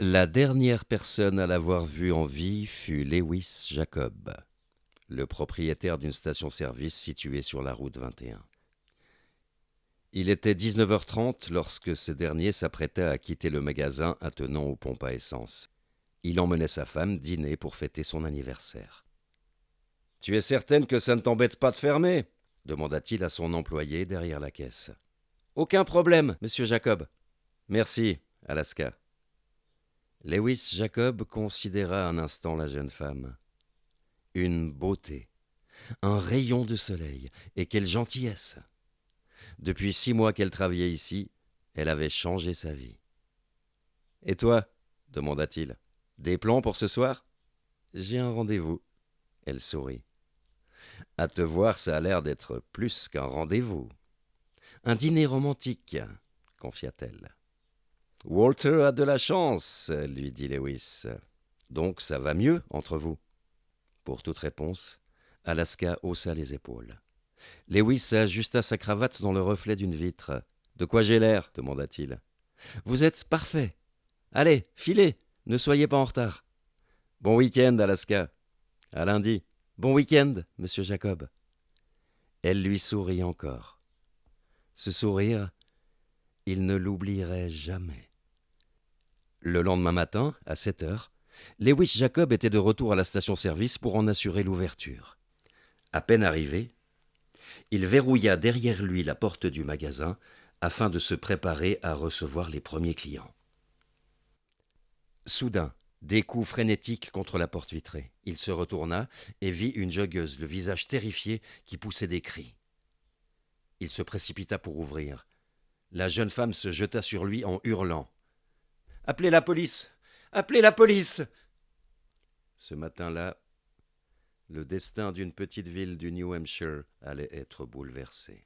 La dernière personne à l'avoir vu en vie fut Lewis Jacob, le propriétaire d'une station-service située sur la route 21. Il était 19h30 lorsque ce dernier s'apprêtait à quitter le magasin attenant aux pompes à essence. Il emmenait sa femme dîner pour fêter son anniversaire. Tu es certaine que ça ne t'embête pas de fermer? demanda-t-il à son employé derrière la caisse. Aucun problème, monsieur Jacob. Merci, Alaska. Lewis Jacob considéra un instant la jeune femme. Une beauté, un rayon de soleil, et quelle gentillesse. Depuis six mois qu'elle travaillait ici, elle avait changé sa vie. Et toi demanda-t-il. Des plans pour ce soir? J'ai un rendez-vous. Elle sourit. À te voir, ça a l'air d'être plus qu'un rendez-vous. Un dîner romantique, confia-t-elle. Walter a de la chance, lui dit Lewis. Donc ça va mieux entre vous? Pour toute réponse, Alaska haussa les épaules. Lewis ajusta sa cravate dans le reflet d'une vitre. De quoi j'ai l'air? demanda-t-il. Vous êtes parfait. Allez, filez, ne soyez pas en retard. Bon week-end, Alaska. À lundi. Bon week-end, monsieur Jacob. Elle lui sourit encore. Ce sourire, il ne l'oublierait jamais. Le lendemain matin, à sept heures, Lewis Jacob était de retour à la station-service pour en assurer l'ouverture. À peine arrivé, il verrouilla derrière lui la porte du magasin afin de se préparer à recevoir les premiers clients. Soudain, des coups frénétiques contre la porte vitrée. Il se retourna et vit une joggeuse, le visage terrifié, qui poussait des cris. Il se précipita pour ouvrir. La jeune femme se jeta sur lui en hurlant. Appelez la police. Appelez la police. Ce matin-là, le destin d'une petite ville du New Hampshire allait être bouleversé.